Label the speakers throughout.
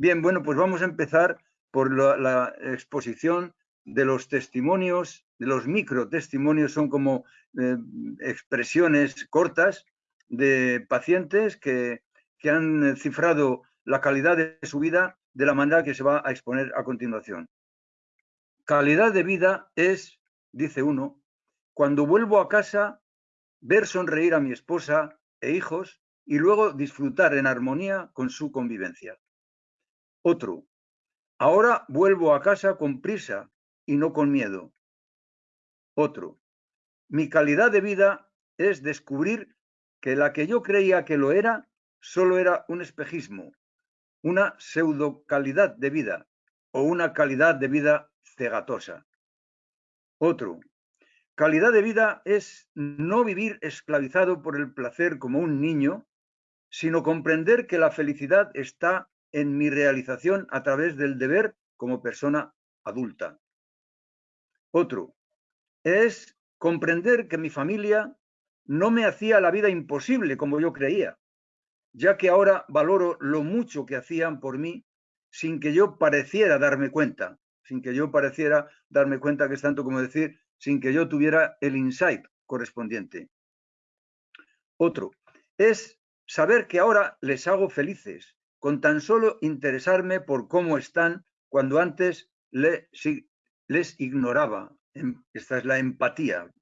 Speaker 1: Bien, bueno, pues vamos a empezar por la, exposición de los testimonios, de los microtestimonios, son como eh, expresiones cortas de pacientes que, que han cifrado la calidad de su vida de la manera que se va a exponer a continuación. Calidad de vida es, dice uno, cuando vuelvo a casa, ver sonreír a mi esposa e hijos y luego disfrutar en armonía con su convivencia. Otro, ahora vuelvo a casa con prisa y no con miedo. Otro, mi calidad de vida es descubrir que la que yo creía que lo era solo era un espejismo, una pseudo calidad de vida o una calidad de vida cegatosa. Otro, calidad de vida es no vivir esclavizado por el placer como un niño, sino comprender que la felicidad está en mi realización a través del deber como persona adulta. Otro, es comprender que mi familia no me hacía la vida imposible como yo creía, ya que ahora valoro lo mucho que hacían por mí sin que yo pareciera darme cuenta, sin que yo pareciera darme cuenta que es tanto como decir, sin que yo tuviera el insight correspondiente. Otro, es saber que ahora les hago felices, con tan solo interesarme por cómo están cuando antes les ignoraba. Em, esta es la empatía.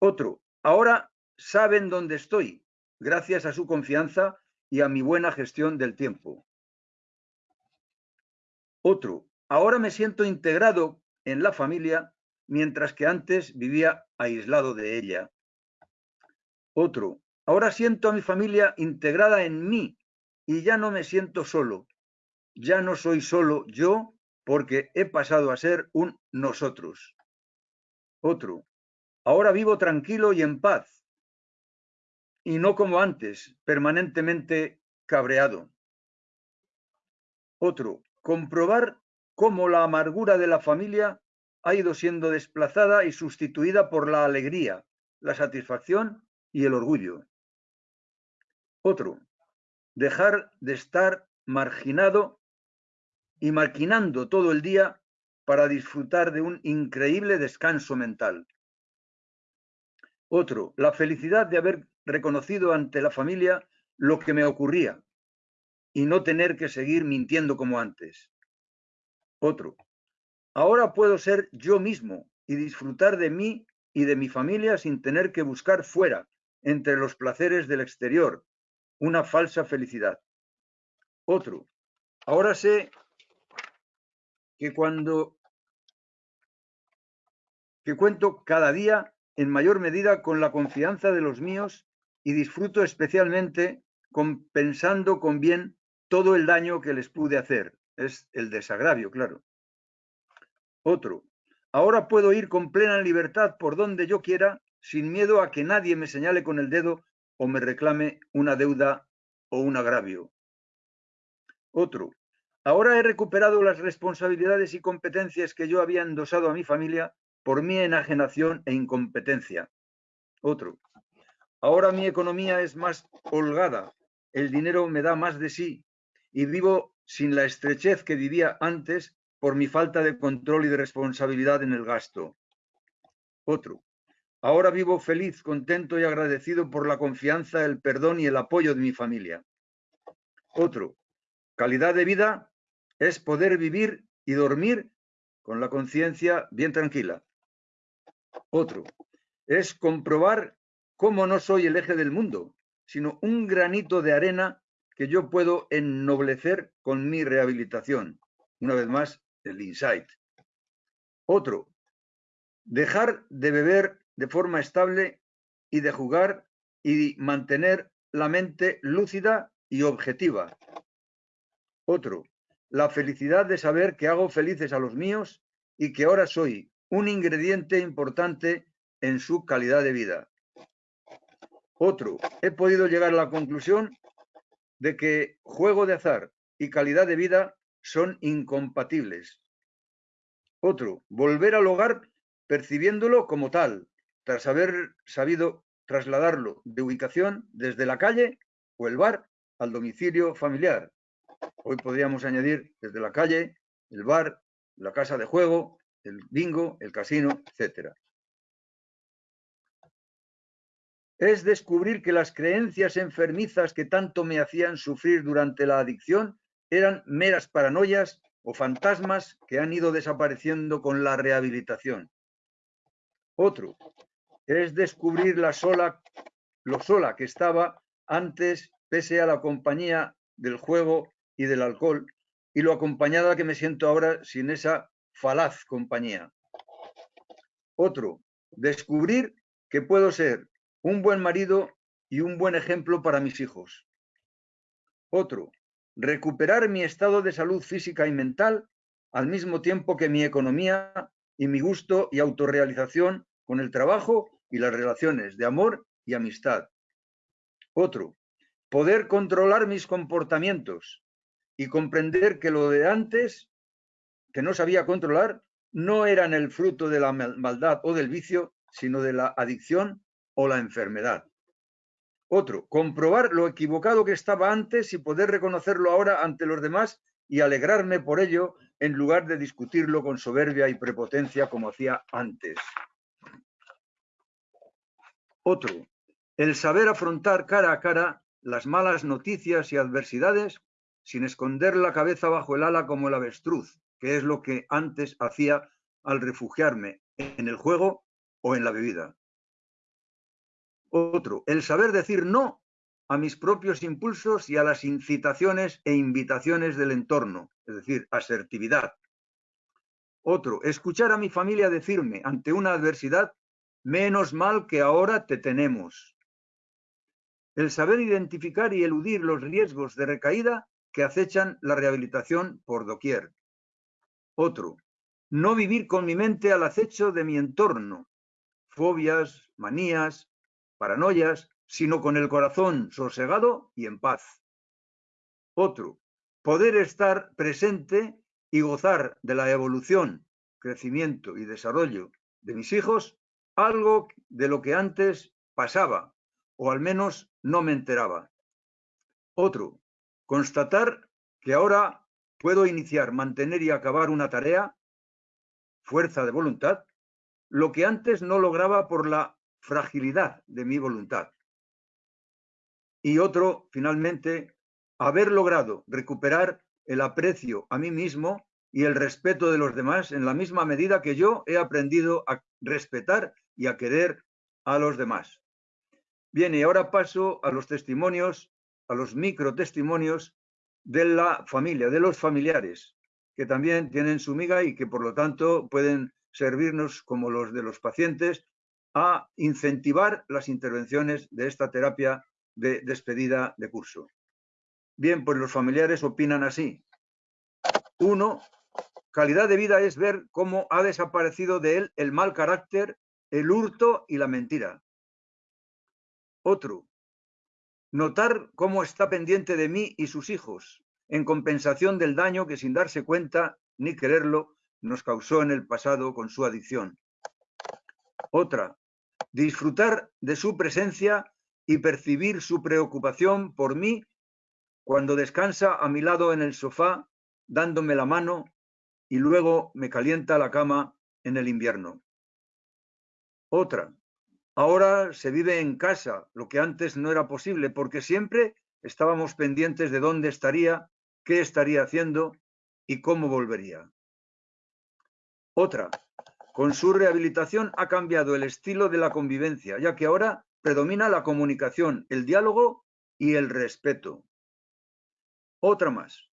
Speaker 1: Otro, ahora saben dónde estoy, gracias a su confianza y a mi buena gestión del tiempo. Otro, ahora me siento integrado en la familia, mientras que antes vivía aislado de ella. Otro, ahora siento a mi familia integrada en mí y ya no me siento solo. Ya no soy solo yo porque he pasado a ser un nosotros. Otro. Ahora vivo tranquilo y en paz. Y no como antes, permanentemente cabreado. Otro. Comprobar cómo la amargura de la familia ha ido siendo desplazada y sustituida por la alegría, la satisfacción y el orgullo. Otro dejar de estar marginado y maquinando todo el día para disfrutar de un increíble descanso mental. Otro, la felicidad de haber reconocido ante la familia lo que me ocurría y no tener que seguir mintiendo como antes. Otro, ahora puedo ser yo mismo y disfrutar de mí y de mi familia sin tener que buscar fuera, entre los placeres del exterior, una falsa felicidad. Otro, ahora sé que cuando que cuento cada día en mayor medida con la confianza de los míos y disfruto especialmente compensando con bien todo el daño que les pude hacer. Es el desagravio, claro. Otro, ahora puedo ir con plena libertad por donde yo quiera sin miedo a que nadie me señale con el dedo o me reclame una deuda o un agravio. Otro, ahora he recuperado las responsabilidades y competencias que yo había endosado a mi familia por mi enajenación e incompetencia. Otro, ahora mi economía es más holgada, el dinero me da más de sí y vivo sin la estrechez que vivía antes por mi falta de control y de responsabilidad en el gasto. Otro, Ahora vivo feliz, contento y agradecido por la confianza, el perdón y el apoyo de mi familia. Otro, calidad de vida es poder vivir y dormir con la conciencia bien tranquila. Otro, es comprobar cómo no soy el eje del mundo, sino un granito de arena que yo puedo ennoblecer con mi rehabilitación. Una vez más, el insight. Otro, dejar de beber de forma estable y de jugar y mantener la mente lúcida y objetiva. Otro, la felicidad de saber que hago felices a los míos y que ahora soy un ingrediente importante en su calidad de vida. Otro, he podido llegar a la conclusión de que juego de azar y calidad de vida son incompatibles. Otro, volver al hogar percibiéndolo como tal, tras haber sabido trasladarlo de ubicación desde la calle o el bar al domicilio familiar. Hoy podríamos añadir desde la calle, el bar, la casa de juego, el bingo, el casino, etc. Es descubrir que las creencias enfermizas que tanto me hacían sufrir durante la adicción eran meras paranoias o fantasmas que han ido desapareciendo con la rehabilitación. Otro es descubrir la sola, lo sola que estaba antes, pese a la compañía del juego y del alcohol, y lo acompañada que me siento ahora sin esa falaz compañía. Otro, descubrir que puedo ser un buen marido y un buen ejemplo para mis hijos. Otro, recuperar mi estado de salud física y mental al mismo tiempo que mi economía y mi gusto y autorrealización con el trabajo y las relaciones de amor y amistad. Otro, poder controlar mis comportamientos y comprender que lo de antes, que no sabía controlar, no eran el fruto de la maldad o del vicio, sino de la adicción o la enfermedad. Otro, comprobar lo equivocado que estaba antes y poder reconocerlo ahora ante los demás y alegrarme por ello en lugar de discutirlo con soberbia y prepotencia como hacía antes. Otro, el saber afrontar cara a cara las malas noticias y adversidades sin esconder la cabeza bajo el ala como el avestruz, que es lo que antes hacía al refugiarme en el juego o en la bebida. Otro, el saber decir no a mis propios impulsos y a las incitaciones e invitaciones del entorno, es decir, asertividad. Otro, escuchar a mi familia decirme ante una adversidad, menos mal que ahora te tenemos. El saber identificar y eludir los riesgos de recaída que acechan la rehabilitación por doquier. Otro, no vivir con mi mente al acecho de mi entorno, fobias, manías, paranoias, sino con el corazón sosegado y en paz. Otro, poder estar presente y gozar de la evolución, crecimiento y desarrollo de mis hijos, algo de lo que antes pasaba, o al menos no me enteraba. Otro, constatar que ahora puedo iniciar, mantener y acabar una tarea, fuerza de voluntad, lo que antes no lograba por la fragilidad de mi voluntad. Y otro, finalmente, haber logrado recuperar el aprecio a mí mismo y el respeto de los demás en la misma medida que yo he aprendido a respetar y a querer a los demás. Bien, y ahora paso a los testimonios, a los microtestimonios de la familia, de los familiares, que también tienen su miga y que por lo tanto pueden servirnos como los de los pacientes a incentivar las intervenciones de esta terapia de despedida de curso. Bien, pues los familiares opinan así. Uno, calidad de vida es ver cómo ha desaparecido de él el mal carácter, el hurto y la mentira. Otro, notar cómo está pendiente de mí y sus hijos, en compensación del daño que sin darse cuenta ni quererlo nos causó en el pasado con su adicción. Otra, disfrutar de su presencia y percibir su preocupación por mí cuando descansa a mi lado en el sofá, dándome la mano y luego me calienta la cama en el invierno. Otra, ahora se vive en casa, lo que antes no era posible, porque siempre estábamos pendientes de dónde estaría, qué estaría haciendo y cómo volvería. Otra, con su rehabilitación ha cambiado el estilo de la convivencia, ya que ahora predomina la comunicación, el diálogo y el respeto. Otra más.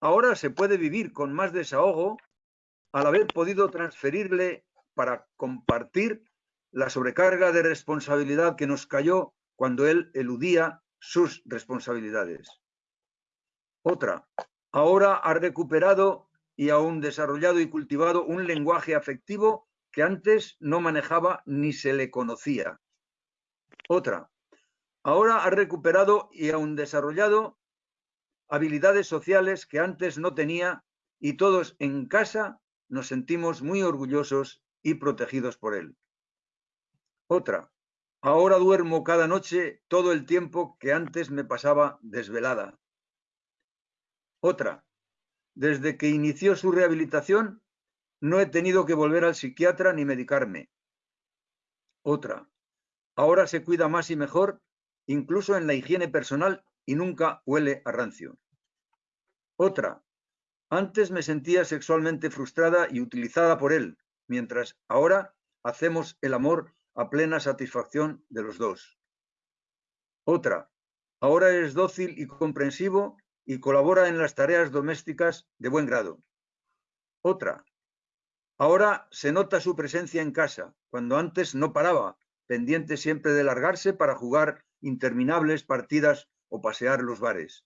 Speaker 1: Ahora se puede vivir con más desahogo al haber podido transferirle para compartir la sobrecarga de responsabilidad que nos cayó cuando él eludía sus responsabilidades. Otra, ahora ha recuperado y aún desarrollado y cultivado un lenguaje afectivo que antes no manejaba ni se le conocía. Otra, ahora ha recuperado y aún desarrollado habilidades sociales que antes no tenía y todos en casa nos sentimos muy orgullosos y protegidos por él. Otra, ahora duermo cada noche todo el tiempo que antes me pasaba desvelada. Otra, desde que inició su rehabilitación, no he tenido que volver al psiquiatra ni medicarme. Otra, ahora se cuida más y mejor, incluso en la higiene personal y nunca huele a rancio. Otra, antes me sentía sexualmente frustrada y utilizada por él, mientras ahora hacemos el amor a plena satisfacción de los dos. Otra, ahora es dócil y comprensivo y colabora en las tareas domésticas de buen grado. Otra, ahora se nota su presencia en casa, cuando antes no paraba, pendiente siempre de largarse para jugar interminables partidas o pasear los bares.